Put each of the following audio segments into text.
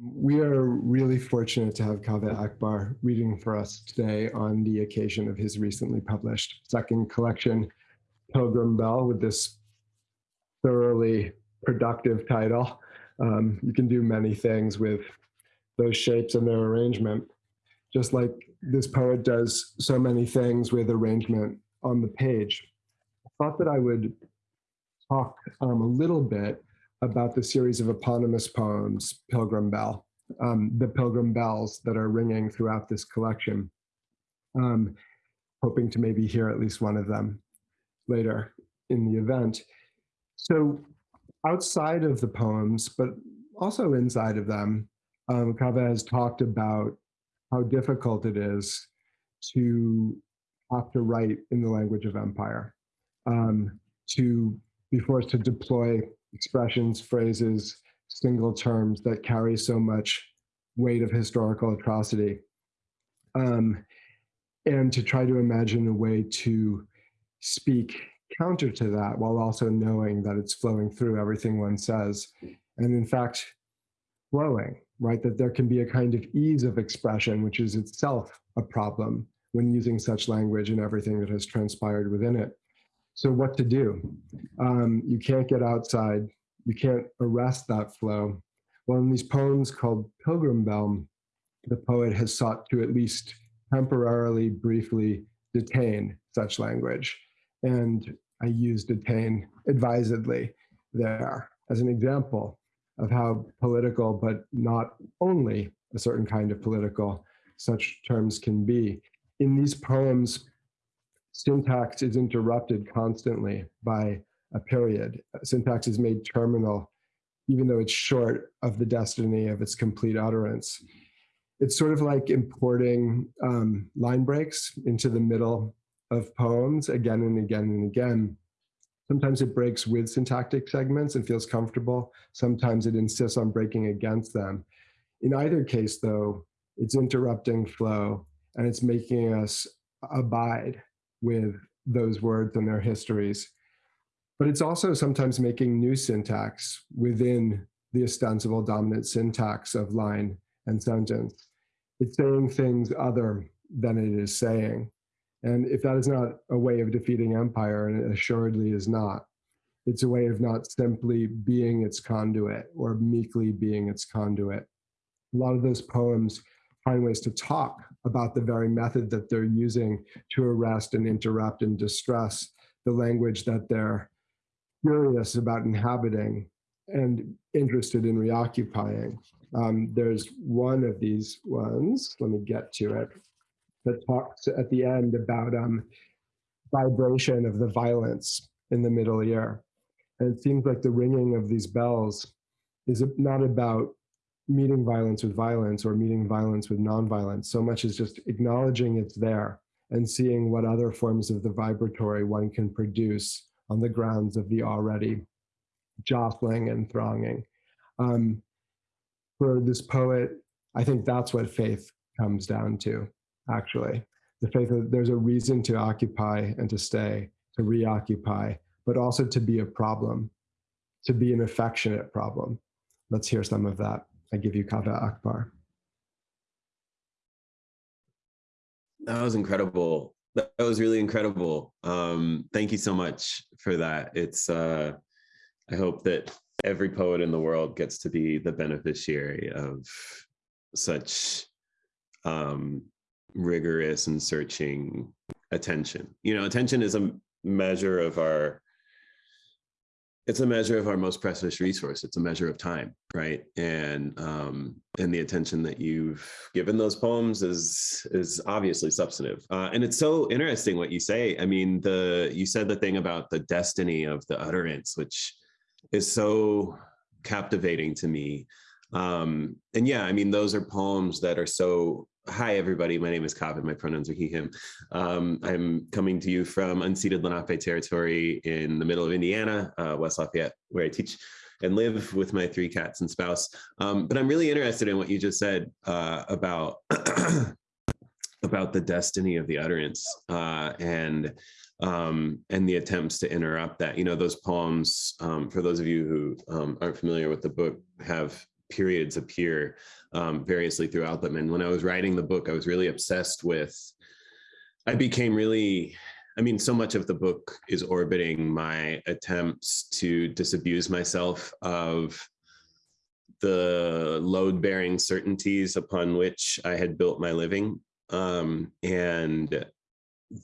We are really fortunate to have Kaveh Akbar reading for us today on the occasion of his recently published second collection, Pilgrim Bell, with this thoroughly productive title. Um, you can do many things with those shapes and their arrangement, just like this poet does so many things with arrangement on the page. I thought that I would talk um, a little bit about the series of eponymous poems, Pilgrim Bell, um, the Pilgrim Bells that are ringing throughout this collection. Um, hoping to maybe hear at least one of them later in the event. So outside of the poems, but also inside of them, um, Kaveh has talked about how difficult it is to have to write in the language of empire, um, to be forced to deploy expressions, phrases, single terms that carry so much weight of historical atrocity. Um, and to try to imagine a way to speak counter to that while also knowing that it's flowing through everything one says. And in fact, flowing, right? That there can be a kind of ease of expression, which is itself a problem when using such language and everything that has transpired within it. So what to do? Um, you can't get outside. You can't arrest that flow. Well, in these poems called Pilgrim Bell, the poet has sought to at least temporarily, briefly detain such language. And I use detain advisedly there as an example of how political, but not only a certain kind of political, such terms can be. In these poems, syntax is interrupted constantly by a period. Syntax is made terminal, even though it's short of the destiny of its complete utterance. It's sort of like importing um, line breaks into the middle of poems again and again and again. Sometimes it breaks with syntactic segments and feels comfortable. Sometimes it insists on breaking against them. In either case, though, it's interrupting flow and it's making us abide with those words and their histories. But it's also sometimes making new syntax within the ostensible dominant syntax of line and sentence. It's saying things other than it is saying. And if that is not a way of defeating empire, and it assuredly is not, it's a way of not simply being its conduit or meekly being its conduit. A lot of those poems find ways to talk about the very method that they're using to arrest and interrupt and distress the language that they're curious about inhabiting and interested in reoccupying. Um, there's one of these ones, let me get to it, that talks at the end about um, vibration of the violence in the middle ear. And it seems like the ringing of these bells is not about meeting violence with violence or meeting violence with nonviolence so much as just acknowledging it's there and seeing what other forms of the vibratory one can produce on the grounds of the already jostling and thronging. Um, for this poet, I think that's what faith comes down to, actually. The faith that there's a reason to occupy and to stay, to reoccupy, but also to be a problem, to be an affectionate problem. Let's hear some of that. I give you Kaveh Akbar. That was incredible. That was really incredible. Um, thank you so much for that. It's, uh, I hope that every poet in the world gets to be the beneficiary of such um, rigorous and searching attention. You know, attention is a measure of our it's a measure of our most precious resource. It's a measure of time, right? And um, and the attention that you've given those poems is is obviously substantive. Uh, and it's so interesting what you say. I mean, the you said the thing about the destiny of the utterance, which is so captivating to me. Um, and yeah, I mean, those are poems that are so Hi, everybody. My name is Kaveh. My pronouns are he, him. Um, I'm coming to you from unceded Lenape territory in the middle of Indiana, uh, West Lafayette, where I teach and live with my three cats and spouse. Um, but I'm really interested in what you just said uh, about about the destiny of the utterance uh, and um, and the attempts to interrupt that. You know, those poems, um, for those of you who um, aren't familiar with the book, have periods appear um, variously throughout them. And when I was writing the book, I was really obsessed with, I became really, I mean, so much of the book is orbiting my attempts to disabuse myself of the load bearing certainties upon which I had built my living. Um, and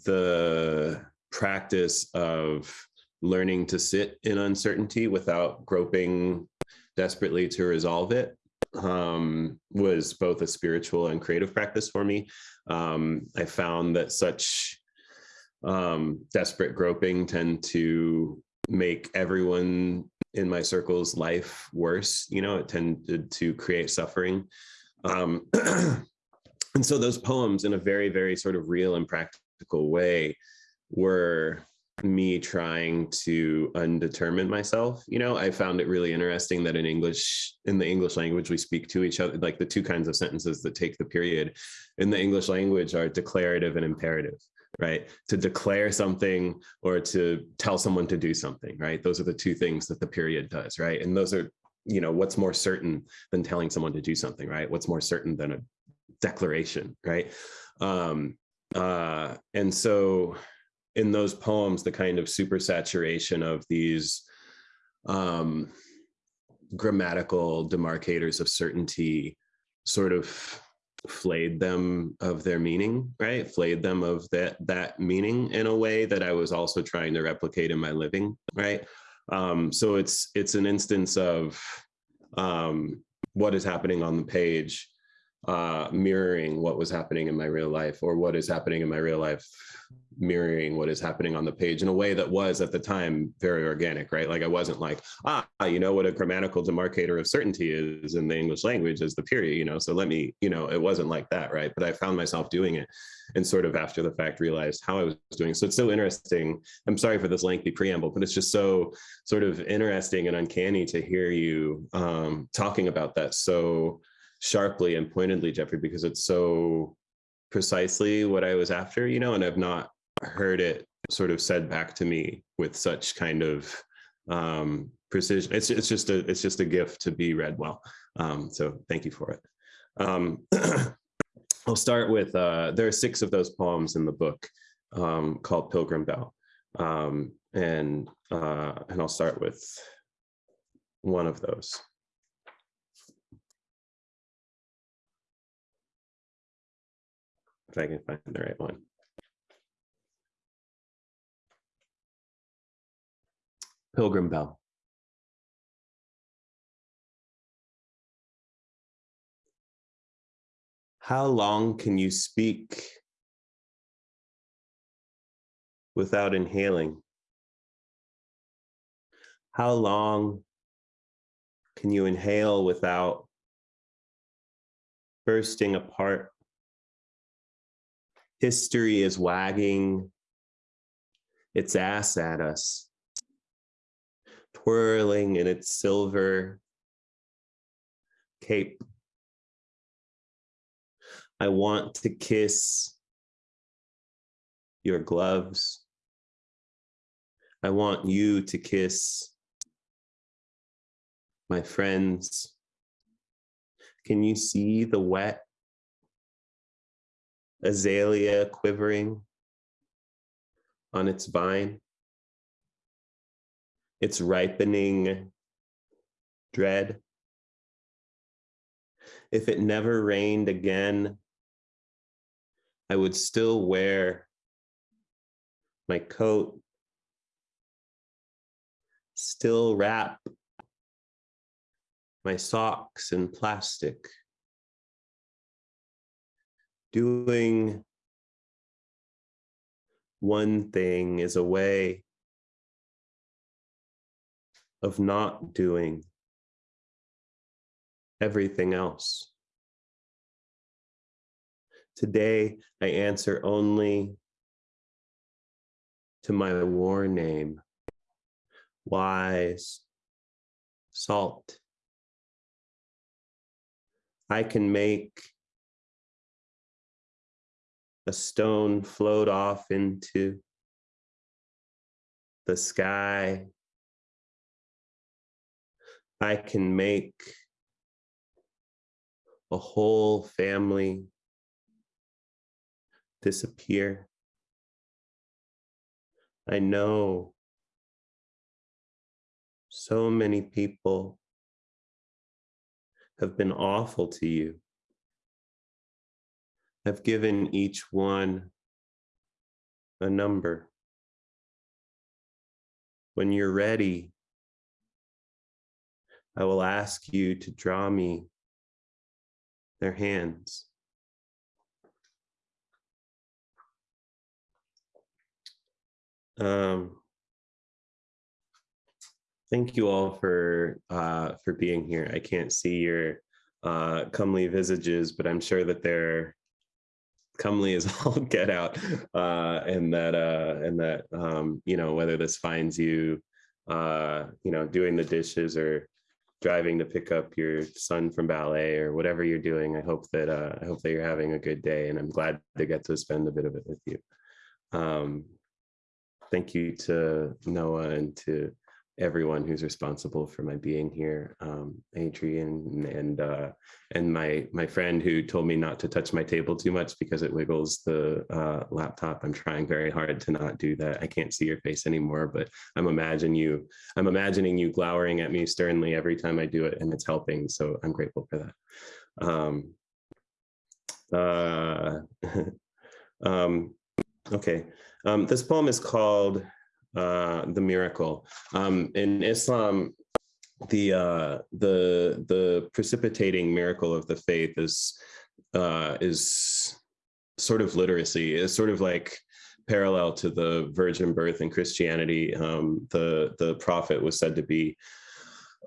the practice of learning to sit in uncertainty without groping desperately to resolve it um, was both a spiritual and creative practice for me. Um, I found that such um, desperate groping tend to make everyone in my circle's life worse. You know, it tended to create suffering. Um, and so those poems, in a very, very sort of real and practical way, were me trying to undetermine myself you know? I found it really interesting that in english in the english language we speak to each other like the two kinds of sentences that take the period in the english language are declarative and imperative right? To declare something or to tell someone to do something right? Those are the two things that the period does right? And those are you know what's more certain than telling someone to do something right? What's more certain than a declaration right? Um uh and so in those poems the kind of supersaturation of these um, grammatical demarcators of certainty sort of flayed them of their meaning right? Flayed them of that that meaning in a way that i was also trying to replicate in my living right? Um, so it's it's an instance of um, what is happening on the page uh, mirroring what was happening in my real life or what is happening in my real life mirroring what is happening on the page in a way that was at the time very organic right? Like i wasn't like ah you know what a grammatical demarcator of certainty is in the english language is the period you know? So let me you know it wasn't like that right? But i found myself doing it and sort of after the fact realized how i was doing so it's so interesting. I'm sorry for this lengthy preamble but it's just so sort of interesting and uncanny to hear you um, talking about that so sharply and pointedly, Jeffrey, because it's so precisely what I was after, you know, and I've not heard it sort of said back to me with such kind of um, precision. It's it's just a it's just a gift to be read well. Um, so thank you for it. Um, I'll start with uh, there are six of those poems in the book um, called Pilgrim Bell, um, and uh, and I'll start with one of those. if I can find the right one. Pilgrim Bell. How long can you speak without inhaling? How long can you inhale without bursting apart? History is wagging its ass at us, twirling in its silver cape. I want to kiss your gloves. I want you to kiss my friends. Can you see the wet azalea quivering on its vine, its ripening dread. If it never rained again, I would still wear my coat, still wrap my socks in plastic doing one thing is a way of not doing everything else. Today, I answer only to my war name, wise, salt. I can make a stone float off into the sky. I can make a whole family disappear. I know so many people have been awful to you. I've given each one a number. When you're ready, I will ask you to draw me their hands. Um, thank you all for uh, for being here. I can't see your uh, comely visages, but I'm sure that they're comely as all get out, uh, and that uh, and that um, you know whether this finds you, uh, you know, doing the dishes or driving to pick up your son from ballet or whatever you're doing. I hope that uh, I hope that you're having a good day, and I'm glad to get to spend a bit of it with you. Um, thank you to Noah and to everyone who's responsible for my being here, um, Adrian and uh, and my my friend who told me not to touch my table too much because it wiggles the uh, laptop. I'm trying very hard to not do that. I can't see your face anymore, but I'm imagine you. I'm imagining you glowering at me sternly every time I do it, and it's helping. So I'm grateful for that. Um, uh, um, okay, um, this poem is called uh, the miracle. Um, in Islam, the uh, the the precipitating miracle of the faith is uh, is sort of literacy. Is sort of like parallel to the virgin birth in Christianity. Um, the the prophet was said to be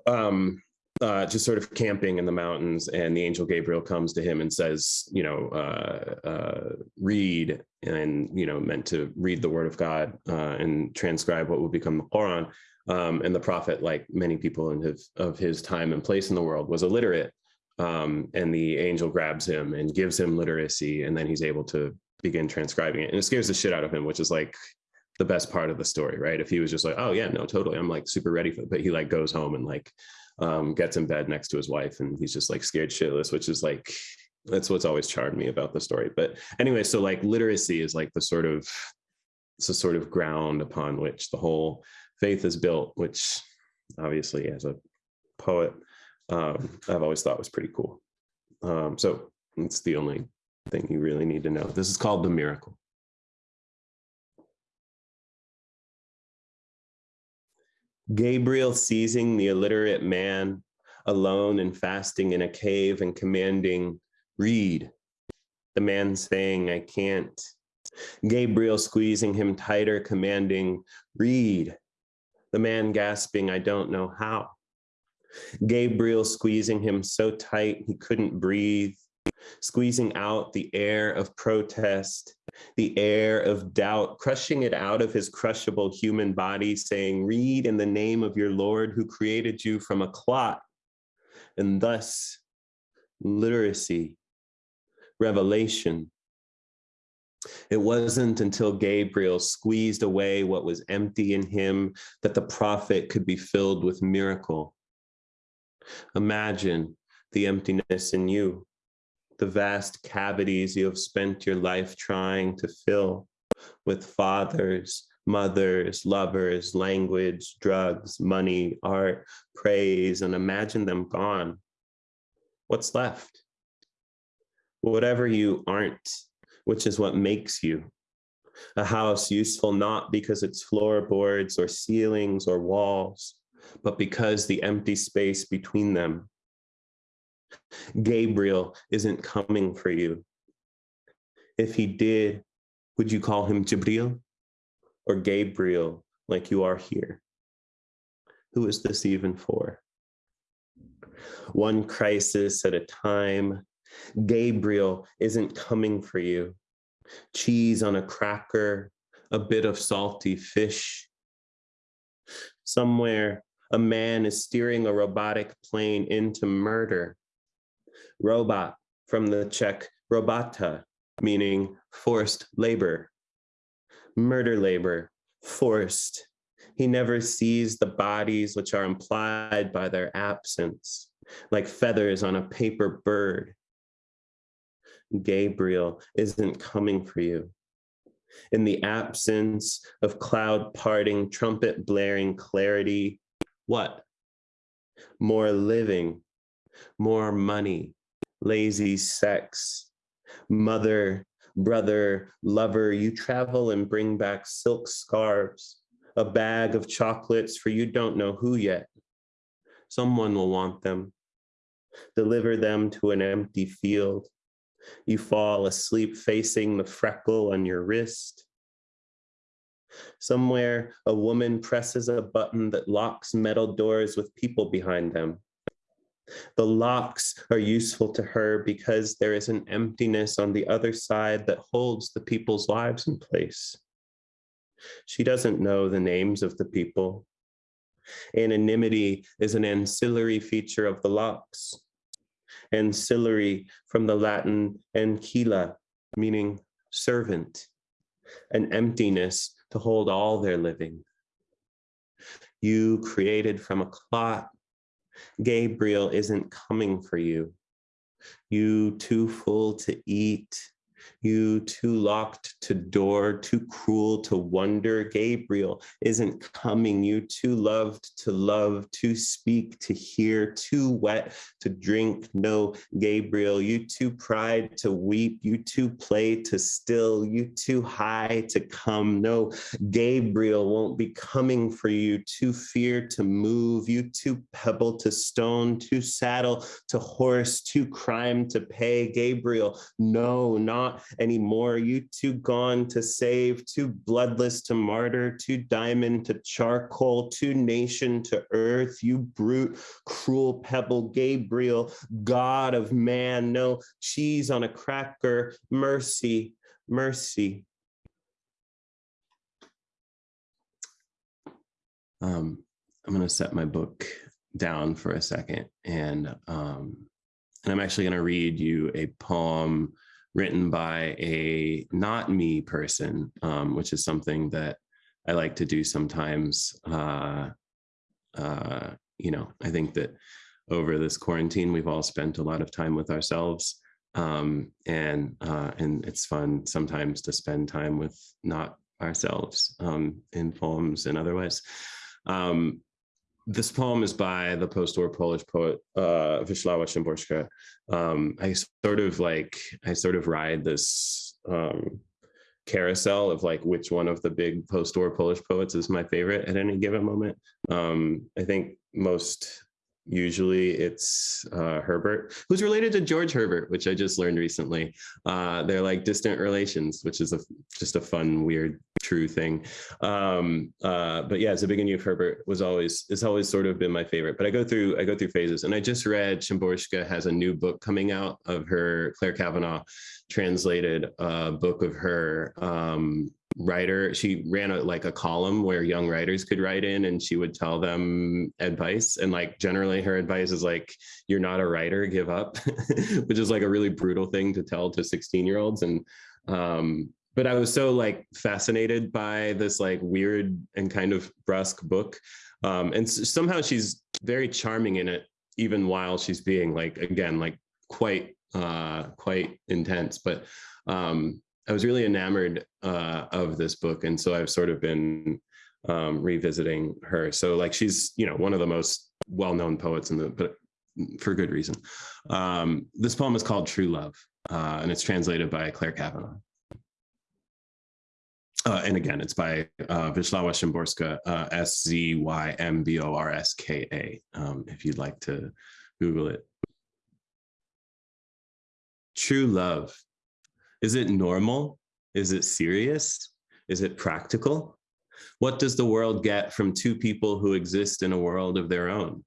um, uh, just sort of camping in the mountains, and the angel Gabriel comes to him and says, you know, uh, uh, read, and you know, meant to read the word of God uh, and transcribe what would become the Quran. Um, and the prophet, like many people in his of his time and place in the world, was illiterate. Um, and the angel grabs him and gives him literacy, and then he's able to begin transcribing it. And it scares the shit out of him, which is like the best part of the story, right? If he was just like, oh yeah, no, totally, I'm like super ready for it, but he like goes home and like um, gets in bed next to his wife and he's just like scared shitless, which is like, that's what's always charmed me about the story. But anyway, so like literacy is like the sort of, it's sort of ground upon which the whole faith is built, which obviously as a poet, um, I've always thought was pretty cool. Um, so it's the only thing you really need to know. This is called the miracle. Gabriel seizing the illiterate man alone and fasting in a cave and commanding, read. The man saying, I can't. Gabriel squeezing him tighter, commanding, read. The man gasping, I don't know how. Gabriel squeezing him so tight he couldn't breathe, squeezing out the air of protest, the air of doubt, crushing it out of his crushable human body, saying, Read in the name of your Lord who created you from a clot. And thus, literacy, revelation. It wasn't until Gabriel squeezed away what was empty in him that the prophet could be filled with miracle. Imagine the emptiness in you the vast cavities you have spent your life trying to fill with fathers, mothers, lovers, language, drugs, money, art, praise, and imagine them gone. What's left? Whatever you aren't, which is what makes you. A house useful not because it's floorboards or ceilings or walls, but because the empty space between them Gabriel isn't coming for you. If he did, would you call him Jibril or Gabriel like you are here? Who is this even for? One crisis at a time. Gabriel isn't coming for you. Cheese on a cracker, a bit of salty fish. Somewhere, a man is steering a robotic plane into murder Robot from the Czech robota, meaning forced labor. Murder labor, forced. He never sees the bodies which are implied by their absence, like feathers on a paper bird. Gabriel isn't coming for you. In the absence of cloud parting, trumpet blaring clarity, what? More living, more money, lazy sex, mother, brother, lover, you travel and bring back silk scarves, a bag of chocolates for you don't know who yet. Someone will want them. Deliver them to an empty field. You fall asleep facing the freckle on your wrist. Somewhere, a woman presses a button that locks metal doors with people behind them. The locks are useful to her because there is an emptiness on the other side that holds the people's lives in place. She doesn't know the names of the people. Anonymity is an ancillary feature of the locks. Ancillary from the Latin ancilla, meaning servant, an emptiness to hold all their living. You created from a clot Gabriel isn't coming for you. You too full to eat, you too locked to door, too cruel to wonder. Gabriel isn't coming. You too loved to love, too speak to hear, too wet to drink. No, Gabriel, you too pride to weep. You too play to still. You too high to come. No, Gabriel won't be coming for you. Too fear to move. You too pebble to stone, too saddle to horse, too crime to pay. Gabriel, no, not anymore. You too gone to save, too bloodless to martyr, too diamond to charcoal, too nation to earth. You brute, cruel pebble, Gabriel, God of man. No cheese on a cracker. Mercy, mercy. Um, I'm going to set my book down for a second and um, and I'm actually going to read you a poem written by a not me person, um, which is something that I like to do sometimes. Uh, uh, you know, I think that over this quarantine, we've all spent a lot of time with ourselves. Um, and uh, and it's fun sometimes to spend time with not ourselves um, in poems and otherwise. Um, this poem is by the post-war Polish poet uh, Wisława Szymborska. Um, I sort of like I sort of ride this um, carousel of like which one of the big post-war Polish poets is my favorite at any given moment. Um, I think most Usually it's uh, Herbert, who's related to George Herbert, which I just learned recently. Uh, they're like distant relations, which is a, just a fun, weird, true thing. Um, uh, but yeah, Zbigniew of Herbert was always, it's always sort of been my favorite, but I go through, I go through phases. And I just read Szymborska has a new book coming out of her, Clare Cavanagh translated a book of her um, writer. She ran a, like a column where young writers could write in and she would tell them advice. And like generally her advice is like you're not a writer give up which is like a really brutal thing to tell to 16 year olds and um but i was so like fascinated by this like weird and kind of brusque book um and somehow she's very charming in it even while she's being like again like quite uh quite intense but um I was really enamored uh, of this book, and so I've sort of been um, revisiting her. So like she's you know one of the most well-known poets in the but for good reason. Um, this poem is called True Love, uh, and it's translated by Clare Cavanagh. Uh, and again, it's by uh, Wisława Szymborska, uh, S-Z-Y-M-B-O-R-S-K-A, um, if you'd like to Google it. True love is it normal? Is it serious? Is it practical? What does the world get from two people who exist in a world of their own?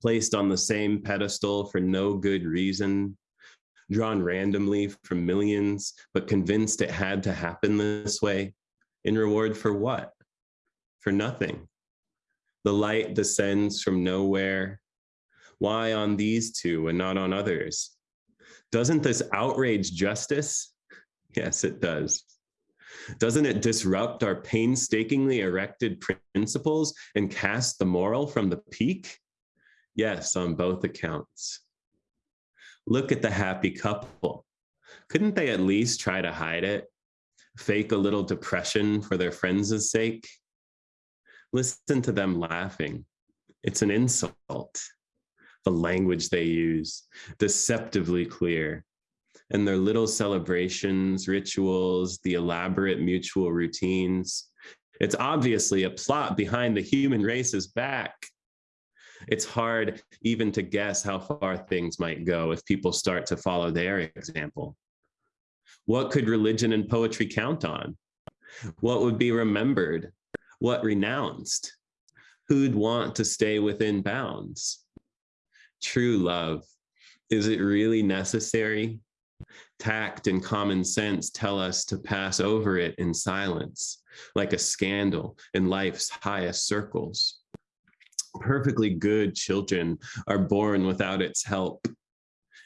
Placed on the same pedestal for no good reason, drawn randomly from millions, but convinced it had to happen this way, in reward for what? For nothing. The light descends from nowhere. Why on these two and not on others? Doesn't this outrage justice? Yes, it does. Doesn't it disrupt our painstakingly erected principles and cast the moral from the peak? Yes, on both accounts. Look at the happy couple. couldn't they at least try to hide it? Fake a little depression for their friends' sake? Listen to them laughing. It's an insult. The language they use, deceptively clear, and their little celebrations, rituals, the elaborate mutual routines. It's obviously a plot behind the human race's back. It's hard even to guess how far things might go if people start to follow their example. What could religion and poetry count on? What would be remembered? What renounced? Who'd want to stay within bounds? True love, is it really necessary? Tact and common sense tell us to pass over it in silence, like a scandal in life's highest circles. Perfectly good children are born without its help.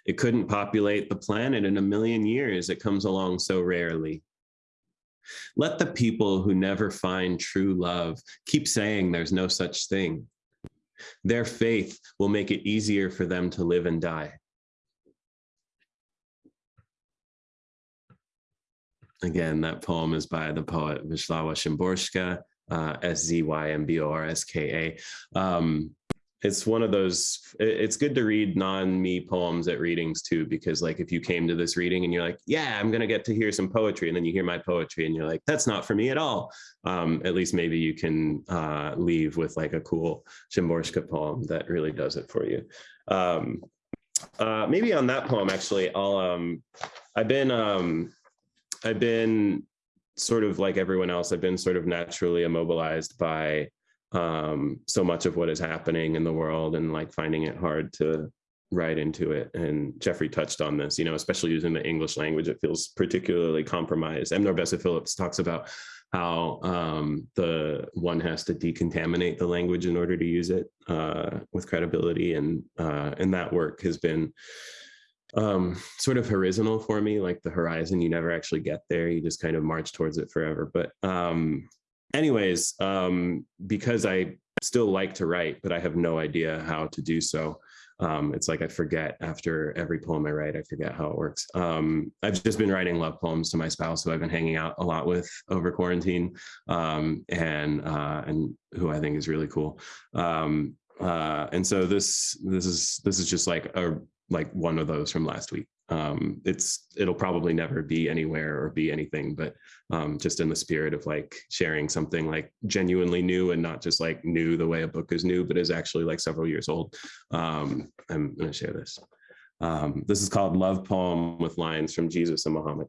It couldn't populate the planet in a million years. It comes along so rarely. Let the people who never find true love keep saying there's no such thing. Their faith will make it easier for them to live and die. Again, that poem is by the poet Wisława Szymborska, uh, S-Z-Y-M-B-O-R-S-K-A. Um, it's one of those, it's good to read non-me poems at readings too, because like if you came to this reading and you're like, yeah, I'm gonna get to hear some poetry, and then you hear my poetry and you're like, that's not for me at all. Um, at least maybe you can uh, leave with like a cool Szymborska poem that really does it for you. Um, uh, maybe on that poem, actually, I'll, um, I've been, um, I've been sort of like everyone else, I've been sort of naturally immobilized by um, so much of what is happening in the world and like finding it hard to write into it. And Jeffrey touched on this, you know, especially using the English language, it feels particularly compromised. M. NourbeSe Philips talks about how um, the one has to decontaminate the language in order to use it uh, with credibility. And, uh, and that work has been um, sort of horizontal for me, like the horizon, you never actually get there. You just kind of march towards it forever. But um, anyways, um, because I still like to write, but I have no idea how to do so. Um, it's like I forget after every poem I write, I forget how it works. Um, I've just been writing love poems to my spouse, who I've been hanging out a lot with over quarantine, um, and uh, and who I think is really cool. Um, uh, and so this this is this is just like a like one of those from last week. Um, it's it'll probably never be anywhere or be anything, but um, just in the spirit of like sharing something like genuinely new and not just like new the way a book is new, but is actually like several years old. Um, I'm going to share this. Um, this is called Love Poem with lines from Jesus and Muhammad.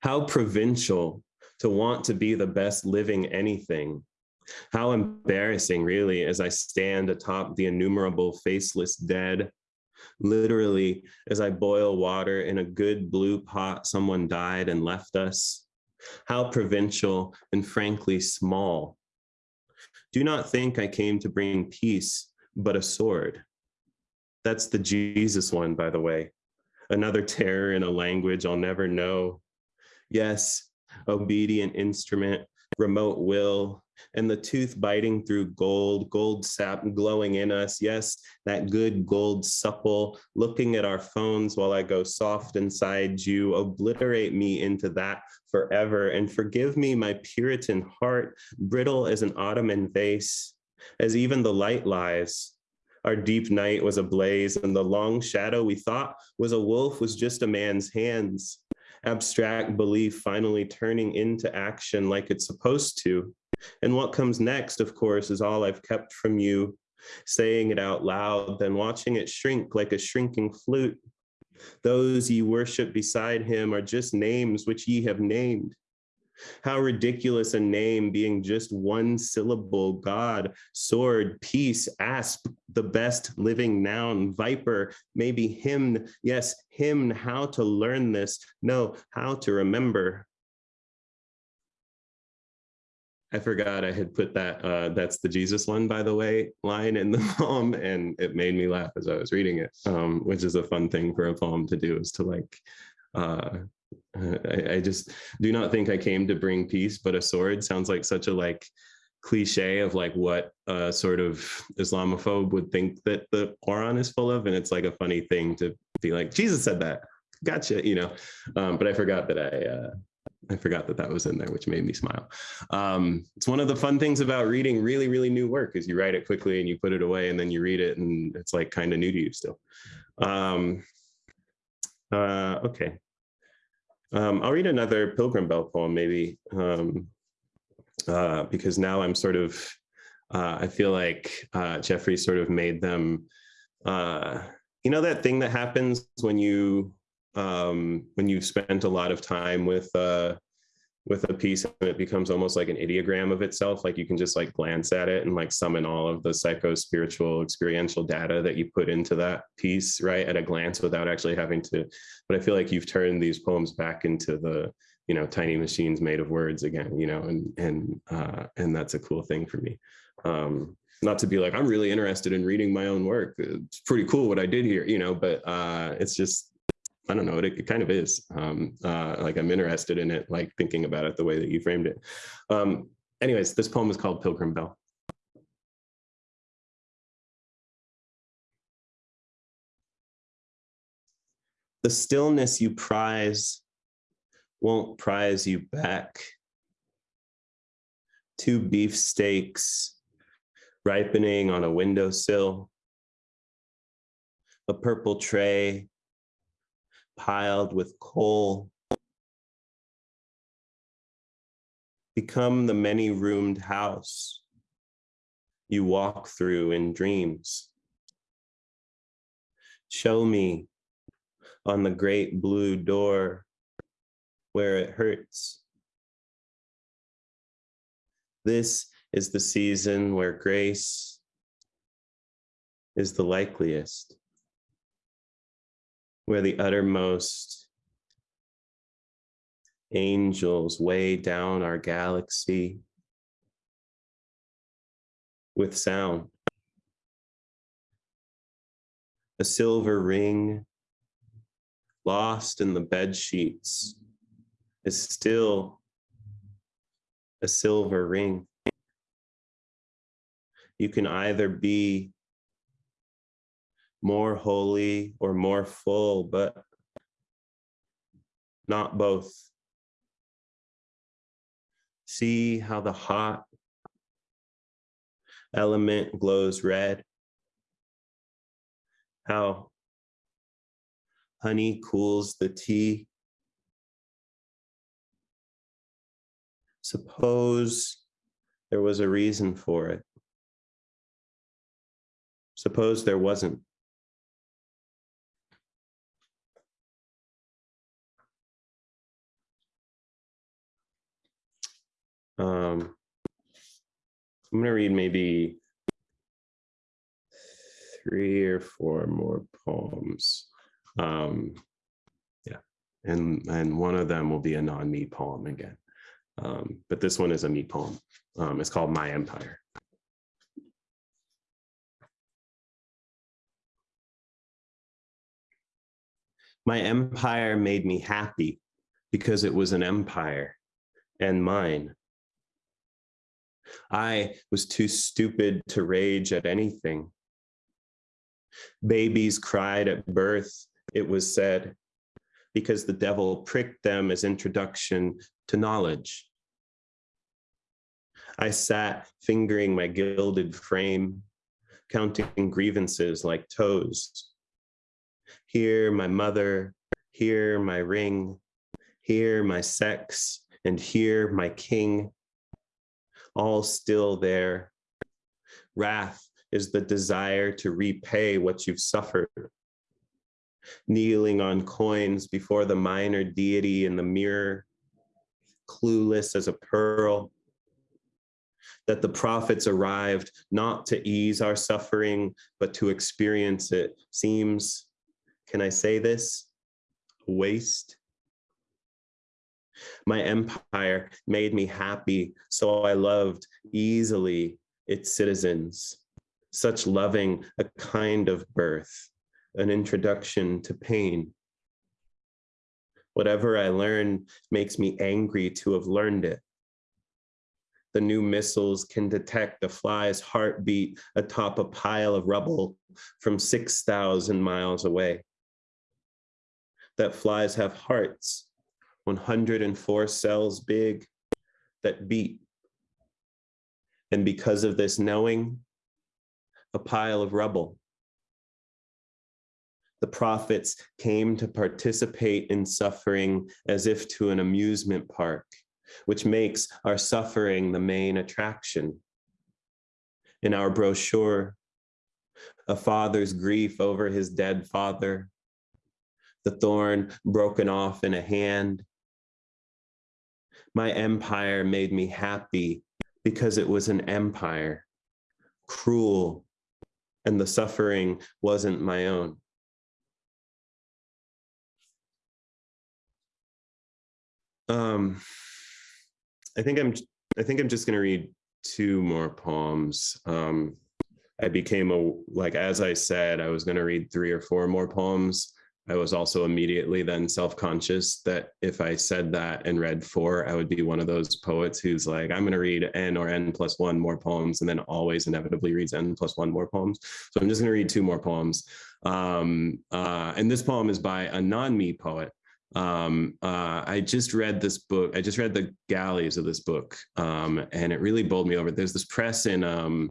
How provincial to want to be the best living anything how embarrassing, really, as I stand atop the innumerable faceless dead. Literally, as I boil water in a good blue pot, someone died and left us. How provincial and frankly small. Do not think I came to bring peace, but a sword. That's the Jesus one, by the way. Another terror in a language I'll never know. Yes, obedient instrument, remote will, and the tooth biting through gold, gold sap glowing in us. Yes, that good gold supple, looking at our phones while I go soft inside you, obliterate me into that forever and forgive me my Puritan heart, brittle as an Ottoman vase, as even the light lies. Our deep night was ablaze and the long shadow we thought was a wolf was just a man's hands abstract belief finally turning into action like it's supposed to. And what comes next, of course, is all I've kept from you, saying it out loud, then watching it shrink like a shrinking flute. Those ye worship beside him are just names which ye have named. How ridiculous a name being just one syllable, God, sword, peace, asp, the best living noun, viper, maybe hymn, yes, hymn, how to learn this, no, how to remember. I forgot I had put that, uh, that's the Jesus one, by the way, line in the poem, and it made me laugh as I was reading it, um, which is a fun thing for a poem to do, is to like, uh, I, I, just do not think I came to bring peace, but a sword sounds like such a like cliche of like what a sort of Islamophobe would think that the Quran is full of. And it's like a funny thing to be like, Jesus said that. Gotcha, you know. Um, but I forgot that I uh, I forgot that that was in there, which made me smile. Um, it's one of the fun things about reading really, really new work is you write it quickly and you put it away and then you read it and it's like kind of new to you still. Um, uh, okay. Um, I'll read another Pilgrim Bell poem maybe um, uh, because now I'm sort of, uh, I feel like uh, Jeffrey sort of made them, uh, you know, that thing that happens when you um, when you've spent a lot of time with uh, with a piece and it becomes almost like an ideogram of itself. Like you can just like glance at it and like summon all of the psycho spiritual experiential data that you put into that piece, right, at a glance without actually having to. But I feel like you've turned these poems back into the you know tiny machines made of words again, you know, and and uh, and that's a cool thing for me. Um, not to be like I'm really interested in reading my own work. It's pretty cool what I did here, you know, but uh, it's just I don't know, it, it kind of is. Um, uh, like I'm interested in it, like thinking about it the way that you framed it. Um, anyways, this poem is called Pilgrim Bell. The stillness you prize won't prize you back. Two beefsteaks ripening on a windowsill. A purple tray piled with coal. Become the many roomed house you walk through in dreams. Show me on the great blue door where it hurts. This is the season where grace is the likeliest where the uttermost angels weigh down our galaxy with sound. A silver ring lost in the bed sheets is still a silver ring. You can either be more holy or more full, but not both. See how the hot element glows red, how honey cools the tea. Suppose there was a reason for it. Suppose there wasn't. Um, I'm gonna read maybe three or four more poems. Um, yeah, and and one of them will be a non-me poem again. Um, but this one is a me poem. Um, it's called My Empire. My empire made me happy because it was an empire and mine. I was too stupid to rage at anything. Babies cried at birth, it was said, because the devil pricked them as introduction to knowledge. I sat fingering my gilded frame, counting grievances like toes. Here my mother, here my ring, here my sex, and here my king all still there. Wrath is the desire to repay what you've suffered. Kneeling on coins before the minor deity in the mirror, clueless as a pearl. That the prophets arrived not to ease our suffering, but to experience it seems, can I say this? Waste. My empire made me happy, so I loved easily its citizens. Such loving a kind of birth, an introduction to pain. Whatever I learn makes me angry to have learned it. the new missiles can detect a fly's heartbeat atop a pile of rubble from 6,000 miles away. That flies have hearts, 104 cells big, that beat. And because of this knowing, a pile of rubble. The prophets came to participate in suffering as if to an amusement park, which makes our suffering the main attraction. In our brochure, a father's grief over his dead father, the thorn broken off in a hand. My empire made me happy because it was an empire, cruel, and the suffering wasn't my own. Um, I think I'm I think I'm just gonna read two more poems. Um, I became a like as I said, I was gonna read three or four more poems. I was also immediately then self-conscious that if I said that and read four, I would be one of those poets who's like, I'm going to read n or n plus one more poems and then always inevitably reads n plus one more poems. So I'm just going to read two more poems. Um, uh, and this poem is by a non-me poet. Um, uh, I just read this book. I just read the galleys of this book, um, and it really bowled me over. There's this press in um,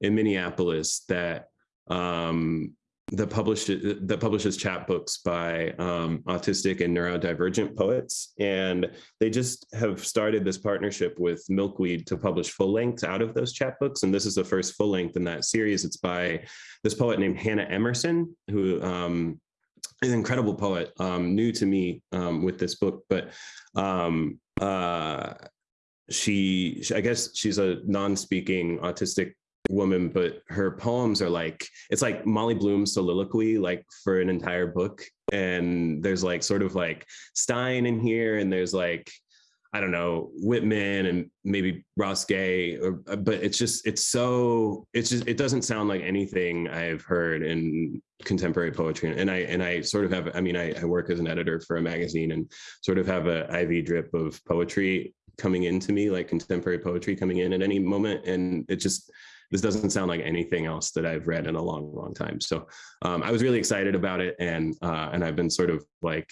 in Minneapolis that um, that published that publishes chapbooks by um, autistic and neurodivergent poets, and they just have started this partnership with Milkweed to publish full lengths out of those chapbooks. And this is the first full length in that series. It's by this poet named Hannah Emerson, who um, is an incredible poet, um, new to me um, with this book, but um, uh, she, I guess she's a non-speaking autistic woman, but her poems are like, it's like Molly Bloom's soliloquy, like for an entire book. And there's like sort of like Stein in here, and there's like, I don't know, Whitman and maybe Ross Gay, or, uh, but it's just, it's so, it's just, it doesn't sound like anything I've heard in contemporary poetry. And I, and I sort of have, I mean, I, I work as an editor for a magazine and sort of have a IV drip of poetry coming into me, like contemporary poetry coming in at any moment. And it just, this doesn't sound like anything else that I've read in a long, long time. So um, I was really excited about it. And, uh, and I've been sort of like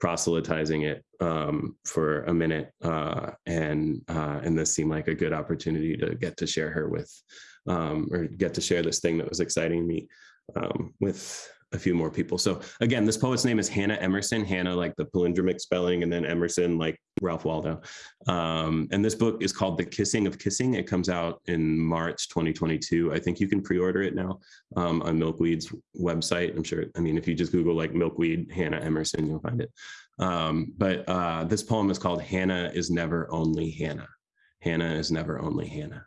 proselytizing it um, for a minute. Uh, and, uh, and this seemed like a good opportunity to get to share her with, um, or get to share this thing that was exciting me um, with a few more people. So again, this poet's name is Hannah Emerson, Hannah like the palindromic spelling, and then Emerson like Ralph Waldo. Um, and this book is called The Kissing of Kissing. It comes out in March 2022. I think you can pre-order it now um, on Milkweed's website. I'm sure, I mean, if you just Google like Milkweed Hannah Emerson, you'll find it. Um, but uh, this poem is called Hannah is Never Only Hannah. Hannah is never only Hannah.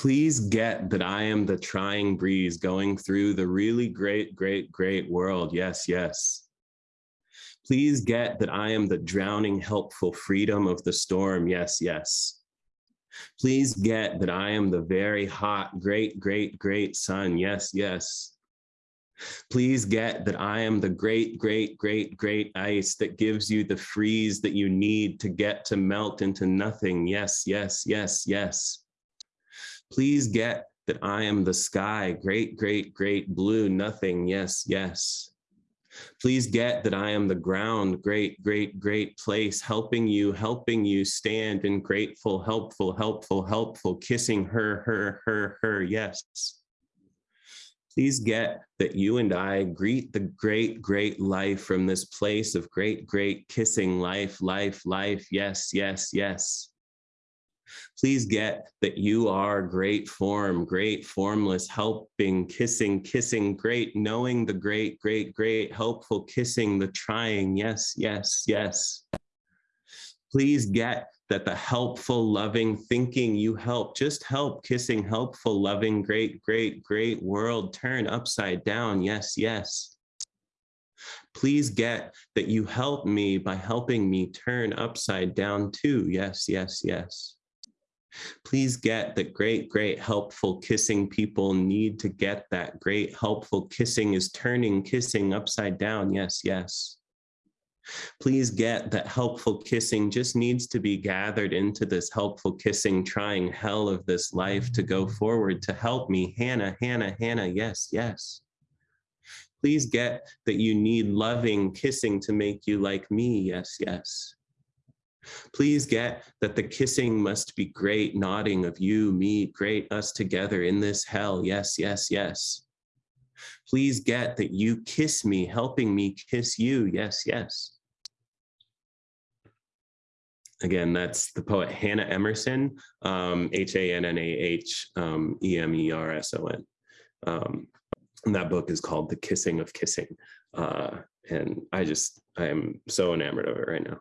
Please get that I am the trying breeze going through the really great, great, great world. Yes, yes. Please get that I am the drowning, helpful freedom of the storm. Yes, yes. Please get that I am the very hot, great, great, great sun. Yes, yes. Please get that I am the great, great, great, great ice that gives you the freeze that you need to get to melt into nothing. Yes, yes, yes, yes. Please get that I am the sky, great, great, great blue, nothing, yes, yes. Please get that I am the ground, great, great, great place, helping you, helping you stand in grateful, helpful, helpful, helpful, kissing her, her, her, her, yes. Please get that you and I greet the great, great life from this place of great, great kissing life, life, life, yes, yes, yes please get that you are great form, great formless, helping, kissing, kissing, great, knowing the great, great, great, helpful, kissing, the trying, yes, yes, yes. Please get that the helpful, loving, thinking you help, just help, kissing, helpful, loving, great, great, great world turn upside down, yes, yes. Please get that you help me by helping me turn upside down too, yes, yes, yes. Please get that great, great, helpful kissing people need to get that great, helpful kissing is turning kissing upside down. Yes, yes. Please get that helpful kissing just needs to be gathered into this helpful kissing, trying hell of this life to go forward to help me. Hannah, Hannah, Hannah, yes, yes. Please get that you need loving kissing to make you like me, yes, yes. Please get that the kissing must be great nodding of you, me, great us together in this hell, yes, yes, yes. Please get that you kiss me, helping me kiss you, yes, yes. Again, that's the poet Hannah Emerson, um, H-A-N-N-A-H um, E-M-E-R-S-O-N. Um, and that book is called The Kissing of Kissing. Uh, and I just, I am so enamored of it right now.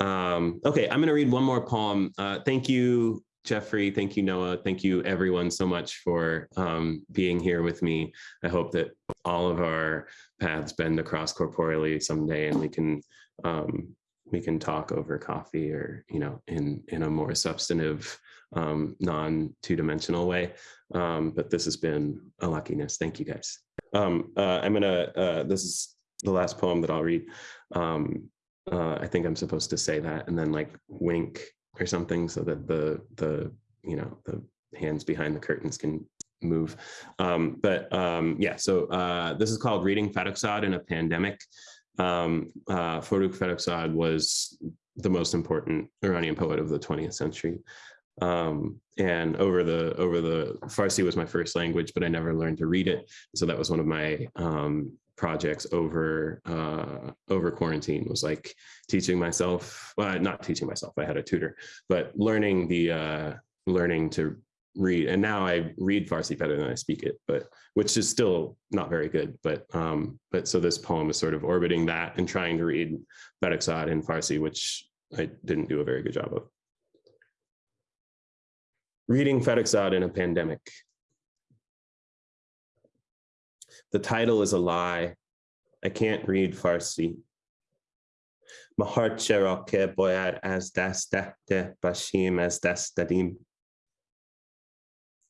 Um, okay, I'm going to read one more poem. Uh, thank you, Jeffrey. Thank you, Noah. Thank you, everyone, so much for um, being here with me. I hope that all of our paths bend across corporeally someday, and we can um, we can talk over coffee or you know in in a more substantive, um, non two dimensional way. Um, but this has been a luckiness. Thank you, guys. Um, uh, I'm gonna. Uh, this is the last poem that I'll read. Um, uh, I think I'm supposed to say that and then like wink or something so that the the you know the hands behind the curtains can move. Um, but um, yeah, so uh, this is called Reading Farrokhzad in a Pandemic. Um, uh, was the most important Iranian poet of the 20th century. Um, and over the over the Farsi was my first language, but I never learned to read it. So that was one of my um, projects over uh, over quarantine was like teaching myself well not teaching myself i had a tutor but learning the uh, learning to read and now i read farsi better than i speak it but which is still not very good but um but so this poem is sort of orbiting that and trying to read Farrokhzad in farsi which i didn't do a very good job of. Reading Farrokhzad in a pandemic The title is a lie. I can't read Farsi.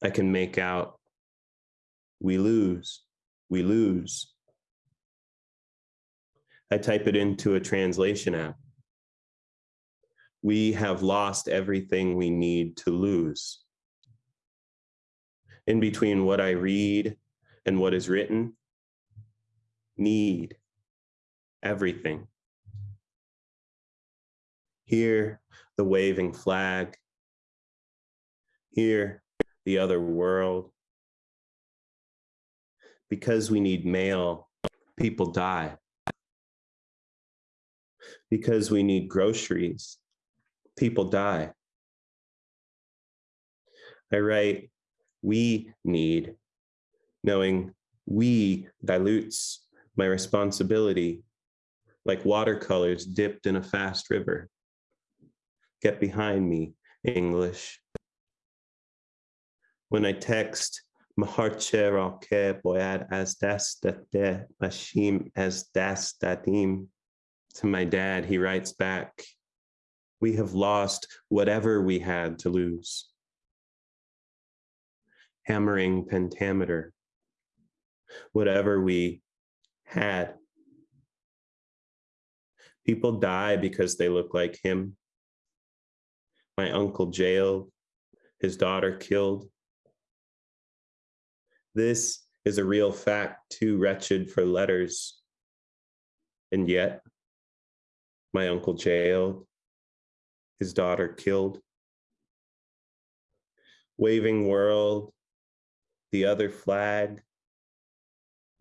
I can make out we lose, we lose. I type it into a translation app. We have lost everything we need to lose. In between what I read and what is written need everything. Here, the waving flag. Here, the other world. Because we need mail, people die. Because we need groceries, people die. I write, we need knowing we dilutes my responsibility like watercolors dipped in a fast river. Get behind me, English. When I text, boyad as das date mashim as das dadim to my dad, he writes back, we have lost whatever we had to lose. Hammering pentameter, whatever we had. People die because they look like him. My uncle jailed, his daughter killed. This is a real fact, too wretched for letters. And yet, my uncle jailed, his daughter killed. Waving world, the other flag,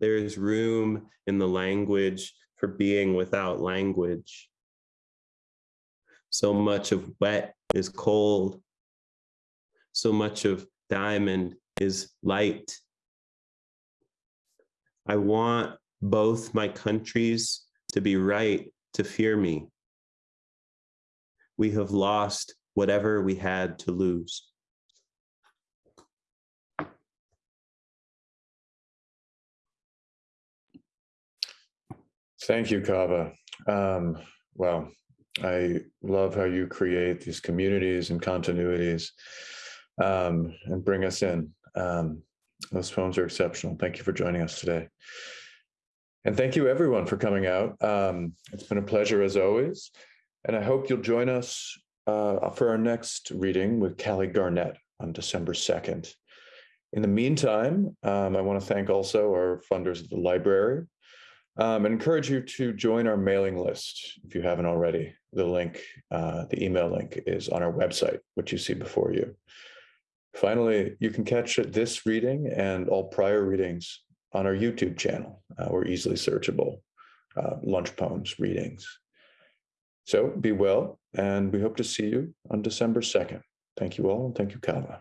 there is room in the language for being without language. So much of wet is cold. So much of diamond is light. I want both my countries to be right to fear me. We have lost whatever we had to lose. Thank you, Kaveh. Um, well, I love how you create these communities and continuities um, and bring us in. Um, those poems are exceptional. Thank you for joining us today. And thank you everyone for coming out. Um, it's been a pleasure as always. And I hope you'll join us uh, for our next reading with Callie Garnett on December 2nd. In the meantime, um, I want to thank also our funders at the library um, and encourage you to join our mailing list if you haven't already. The link, uh, the email link is on our website, which you see before you. Finally, you can catch this reading and all prior readings on our YouTube channel. Uh, we're easily searchable, uh, lunch poems readings. So be well, and we hope to see you on December 2nd. Thank you all, and thank you, Kaveh.